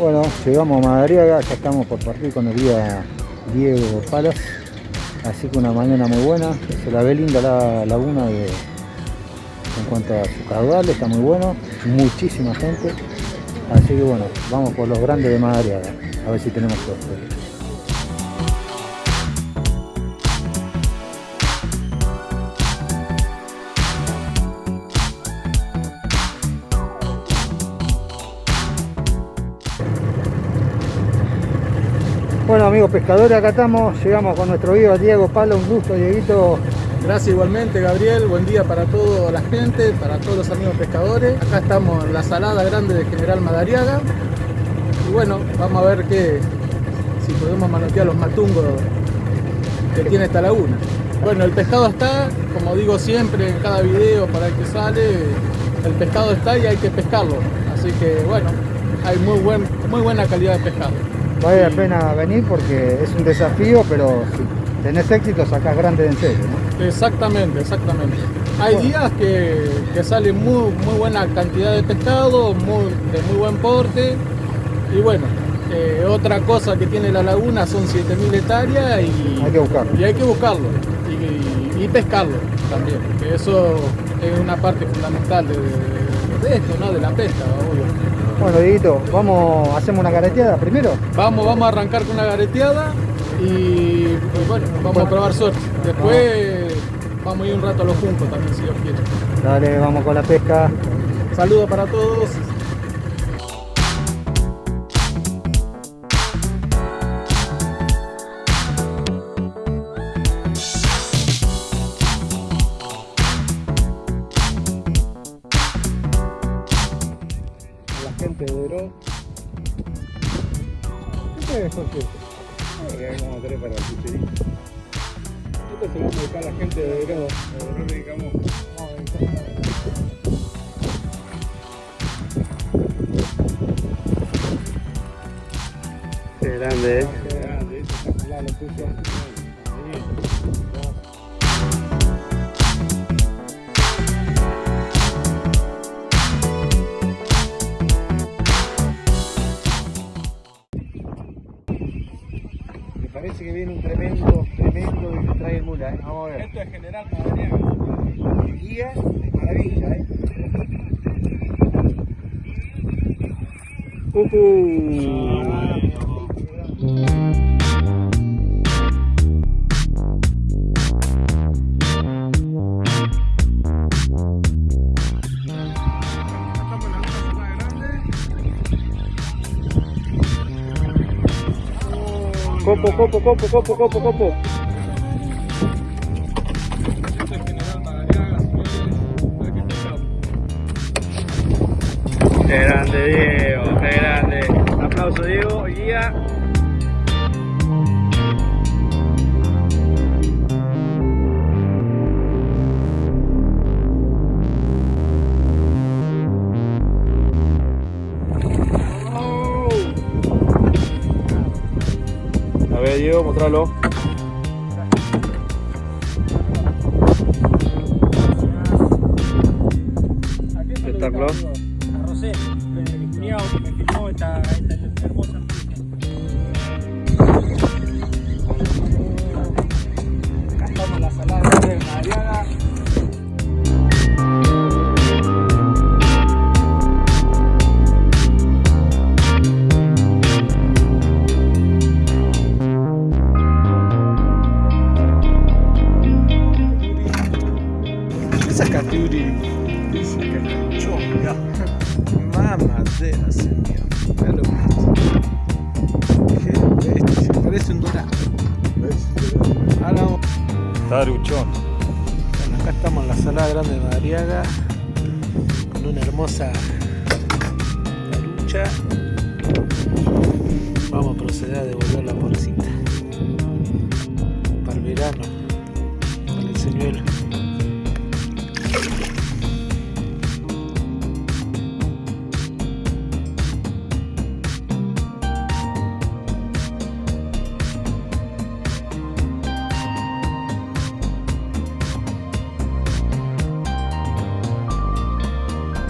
Bueno, llegamos a Madariaga, ya estamos por partir con el guía Diego Palas. Así que una mañana muy buena, se la ve linda la laguna de, en cuanto a su caudal, está muy bueno, muchísima gente. Así que bueno, vamos por los grandes de Madariaga, a ver si tenemos suerte. Bueno amigos pescadores, acá estamos, llegamos con nuestro guía Diego Palo, un gusto Dieguito. Gracias igualmente Gabriel, buen día para toda la gente, para todos los amigos pescadores. Acá estamos en la salada grande de General Madariaga. Y bueno, vamos a ver qué, si podemos manotear los matungos que tiene esta laguna. Bueno, el pescado está, como digo siempre en cada video para el que sale, el pescado está y hay que pescarlo. Así que bueno, hay muy, buen, muy buena calidad de pescado vale la pena venir porque es un desafío, pero si tenés éxito sacás grande en serio. Exactamente, exactamente. Hay días que, que, sale muy, muy buena cantidad de pescado, muy, de muy buen porte. Y bueno, eh, otra cosa que tiene la laguna son 7.000 hectáreas y hay que buscarlo. Y hay que buscarlo. Y, pescarlo también, que eso es una parte fundamental de, de esto, ¿no? de la pesca, obvio. Bueno, Dieguito, vamos, hacemos una gareteada primero. Vamos, vamos a arrancar con una gareteada y, bueno, vamos a probar suerte. Después vamos a ir un rato a los juncos también, si Dios quiere. Dale, vamos con la pesca. Saludos para todos. Es? Eh, vamos a para el. Esto se lo vamos a a la gente de Oro. No dedicamos. Qué grande, eh. Qué grande, esto está claro, puso. Un tremendo, nos trae el mula, ¿eh? Vamos a ver. Esto es General Madariaga. El guía de maravilla, ¿eh? Uh -huh. Copo, copo, copo, copo, copo, copo. Qué grande Diego, qué grande. Aplauso Diego, guía. Diego, mostralo. Espectáculo. A Rosé, mi cuñado que me filmó esta, esta hermosa Sacaturi. Sacachonga. Mamadera, señor. Mira lo que Qué bestia. Parece un dorado. Ahora vamos. Taruchón. Bueno, acá estamos en la sala grande de Madariaga. Con una hermosa tarucha.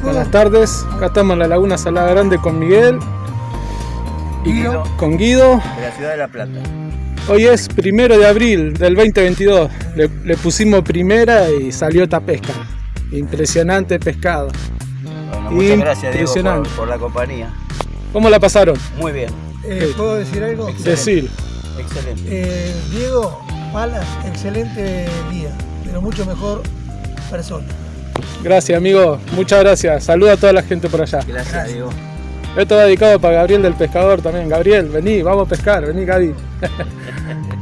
Buenas tardes, acá estamos en la Laguna Salada Grande con Miguel Guido, con Guido. de la ciudad de La Plata. Hoy es primero de abril del 2022. Le, le pusimos primera y salió esta pesca. Impresionante pescado. Bueno, muchas gracias Diego por, por la compañía. ¿Cómo la pasaron? Muy bien, Eh, ¿Puedo decir algo? Decir. excelente. Eh, Diego Palas, excelente día, pero mucho mejor persona. Gracias, amigo. Muchas gracias. Saluda a toda la gente por allá. Gracias, Diego. Esto va dedicado para Gabriel del Pescador también. Gabriel, vení, vamos a pescar. Vení, Gaby.